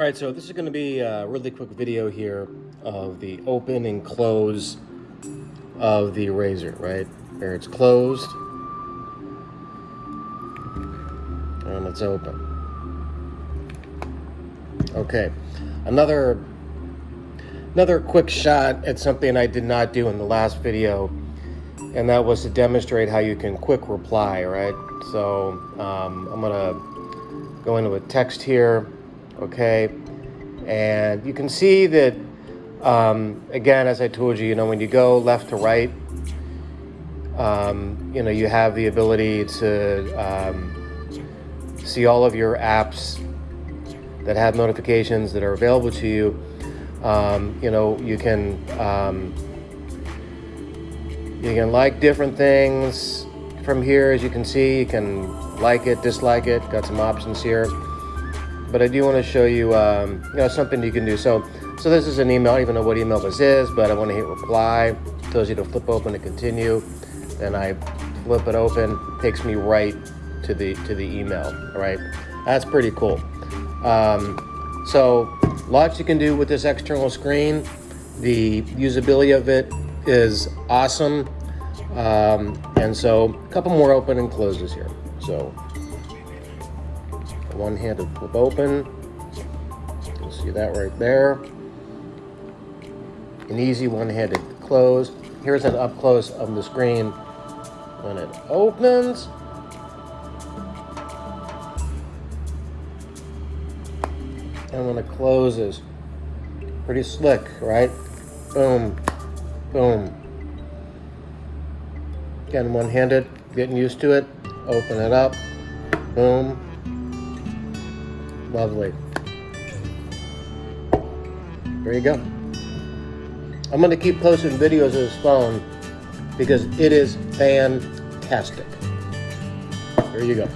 All right, so this is going to be a really quick video here of the open and close of the Razr, right? Here it's closed and it's open. Okay, another another quick shot at something I did not do in the last video, and that was to demonstrate how you can quick reply, right? So um, I'm gonna go into a text here, okay? And you can see that, um, again, as I told you, you know, when you go left to right, um, you know, you have the ability to um, see all of your apps that have notifications that are available to you. Um, you know, you can um, you can like different things from here, as you can see. You can like it, dislike it. Got some options here. But I do want to show you, um, you know, something you can do. So, so this is an email. I don't even know what email this is, but I want to hit reply. It tells you to flip open to continue. Then I flip it open. Takes me right to the to the email. All right, that's pretty cool. Um, so lots you can do with this external screen. The usability of it is awesome. Um, and so a couple more open and closes here. So one-handed flip open. You'll see that right there. An easy one-handed close. Here's an up close of the screen when it opens. and when it closes. Pretty slick, right? Boom, boom. Again, one-handed, getting used to it. Open it up, boom. Lovely. There you go. I'm gonna keep posting videos of this phone because it is fantastic. There you go.